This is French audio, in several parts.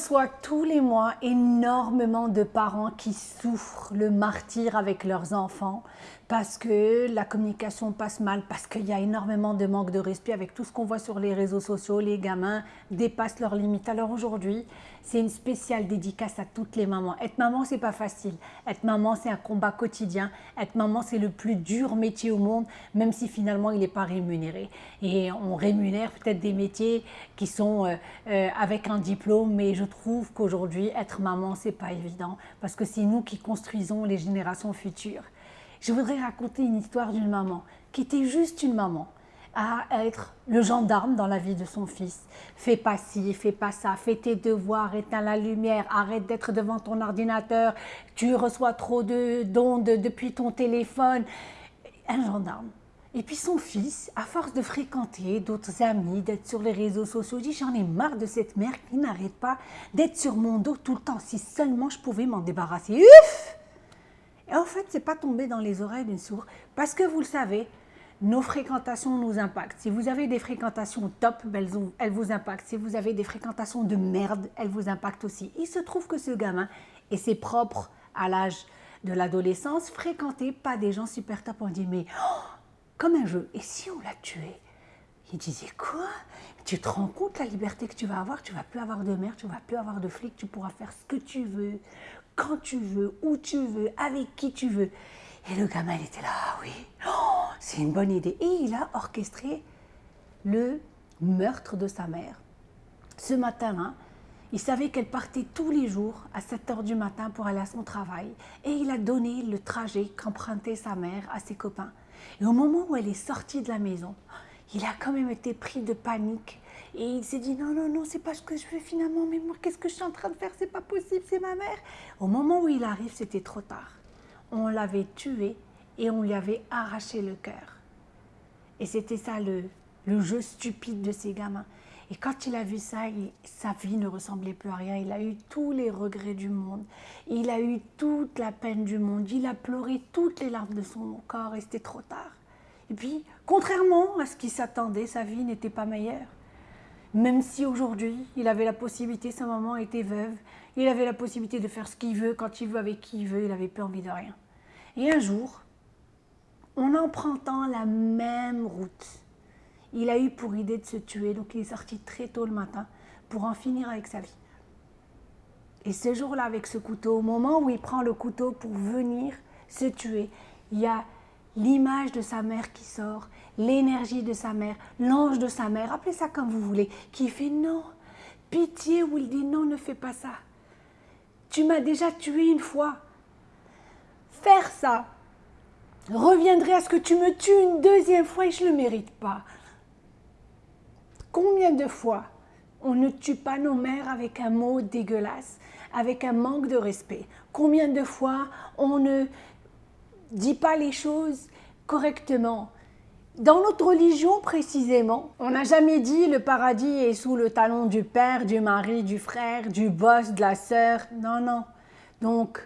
reçois tous les mois énormément de parents qui souffrent le martyr avec leurs enfants parce que la communication passe mal, parce qu'il y a énormément de manque de respect avec tout ce qu'on voit sur les réseaux sociaux. Les gamins dépassent leurs limites. Alors aujourd'hui, c'est une spéciale dédicace à toutes les mamans. Être maman, c'est pas facile. Être maman, c'est un combat quotidien. Être maman, c'est le plus dur métier au monde, même si finalement il n'est pas rémunéré. Et on rémunère peut-être des métiers qui sont euh, euh, avec un diplôme, mais je trouve qu'aujourd'hui, être maman, c'est pas évident parce que c'est nous qui construisons les générations futures. Je voudrais raconter une histoire d'une maman qui était juste une maman à être le gendarme dans la vie de son fils. Fais pas ci, fais pas ça, fais tes devoirs, éteins la lumière, arrête d'être devant ton ordinateur, tu reçois trop d'ondes depuis ton téléphone. Un gendarme. Et puis son fils, à force de fréquenter d'autres amis, d'être sur les réseaux sociaux, dit j'en ai marre de cette mère qui n'arrête pas d'être sur mon dos tout le temps. Si seulement je pouvais m'en débarrasser. Uf et en fait, ce n'est pas tombé dans les oreilles d'une sourde, parce que vous le savez, nos fréquentations nous impactent. Si vous avez des fréquentations top, ben, elles, vous impactent. Si vous avez des fréquentations de merde, elles vous impactent aussi. Il se trouve que ce gamin, et c'est propre à l'âge de l'adolescence, fréquentait pas des gens super top. On dit, mais oh, comme un jeu, et si on l'a tué Il disait, quoi Tu te rends compte la liberté que tu vas avoir Tu vas plus avoir de mère, tu vas plus avoir de flic, tu pourras faire ce que tu veux quand tu veux, où tu veux, avec qui tu veux. Et le gamin, était là, ah oui, oh, c'est une bonne idée. Et il a orchestré le meurtre de sa mère. Ce matin-là, il savait qu'elle partait tous les jours à 7 heures du matin pour aller à son travail. Et il a donné le trajet qu'empruntait sa mère à ses copains. Et au moment où elle est sortie de la maison, il a quand même été pris de panique et il s'est dit non, non, non, c'est pas ce que je veux finalement, mais moi, qu'est-ce que je suis en train de faire? C'est pas possible, c'est ma mère. Au moment où il arrive, c'était trop tard. On l'avait tué et on lui avait arraché le cœur. Et c'était ça le, le jeu stupide de ces gamins. Et quand il a vu ça, sa vie ne ressemblait plus à rien. Il a eu tous les regrets du monde. Il a eu toute la peine du monde. Il a pleuré toutes les larmes de son corps et c'était trop tard. Et puis, contrairement à ce qu'il s'attendait, sa vie n'était pas meilleure. Même si aujourd'hui, il avait la possibilité, sa maman était veuve, il avait la possibilité de faire ce qu'il veut, quand il veut, avec qui il veut, il n'avait plus envie de rien. Et un jour, en empruntant la même route, il a eu pour idée de se tuer, donc il est sorti très tôt le matin pour en finir avec sa vie. Et ce jour-là, avec ce couteau, au moment où il prend le couteau pour venir se tuer, il y a l'image de sa mère qui sort, l'énergie de sa mère, l'ange de sa mère, appelez ça comme vous voulez, qui fait non, pitié, ou il dit non, ne fais pas ça. Tu m'as déjà tué une fois. Faire ça reviendrait à ce que tu me tues une deuxième fois et je ne le mérite pas. Combien de fois on ne tue pas nos mères avec un mot dégueulasse, avec un manque de respect? Combien de fois on ne dit pas les choses correctement? Dans notre religion précisément, on n'a jamais dit le paradis est sous le talon du père, du mari, du frère, du boss, de la sœur. Non, non. Donc,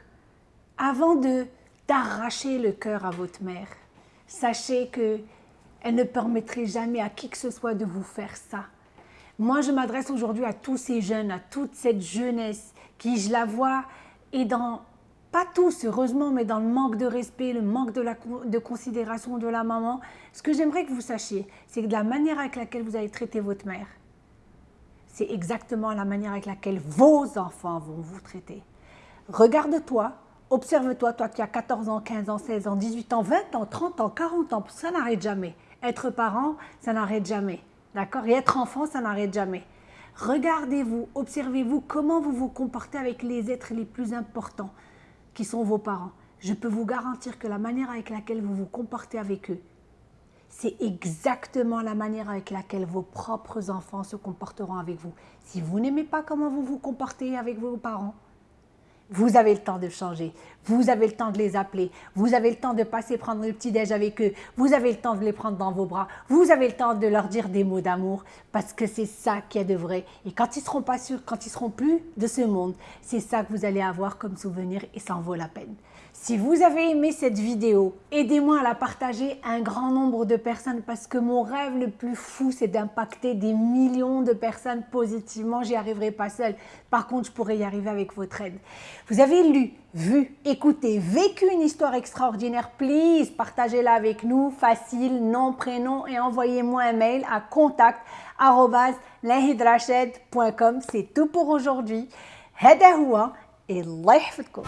avant de d'arracher le cœur à votre mère, sachez que elle ne permettrait jamais à qui que ce soit de vous faire ça. Moi, je m'adresse aujourd'hui à tous ces jeunes, à toute cette jeunesse qui, je la vois, est dans pas tous, heureusement, mais dans le manque de respect, le manque de, de considération de la maman, ce que j'aimerais que vous sachiez, c'est que la manière avec laquelle vous allez traiter votre mère, c'est exactement la manière avec laquelle vos enfants vont vous traiter. Regarde-toi, observe-toi, toi qui as 14 ans, 15 ans, 16 ans, 18 ans, 20 ans, 30 ans, 40 ans, ça n'arrête jamais. Être parent, ça n'arrête jamais. D'accord? Et être enfant, ça n'arrête jamais. Regardez-vous, observez-vous comment vous vous comportez avec les êtres les plus importants qui sont vos parents, je peux vous garantir que la manière avec laquelle vous vous comportez avec eux, c'est exactement la manière avec laquelle vos propres enfants se comporteront avec vous. Si vous n'aimez pas comment vous vous comportez avec vos parents, vous avez le temps de changer, vous avez le temps de les appeler, vous avez le temps de passer prendre le petit-déj avec eux, vous avez le temps de les prendre dans vos bras, vous avez le temps de leur dire des mots d'amour, parce que c'est ça qui est de vrai. Et quand ils seront pas sûrs, quand ils seront plus de ce monde, c'est ça que vous allez avoir comme souvenir et ça en vaut la peine. Si vous avez aimé cette vidéo, aidez-moi à la partager à un grand nombre de personnes parce que mon rêve le plus fou, c'est d'impacter des millions de personnes positivement. J'y arriverai pas seule. Par contre, je pourrais y arriver avec votre aide. Vous avez lu, vu, écouté, vécu une histoire extraordinaire. Please, partagez-la avec nous. Facile, nom, prénom et envoyez-moi un mail à contact@lahidrashed.com. C'est tout pour aujourd'hui. هذا هو الله يحفظكم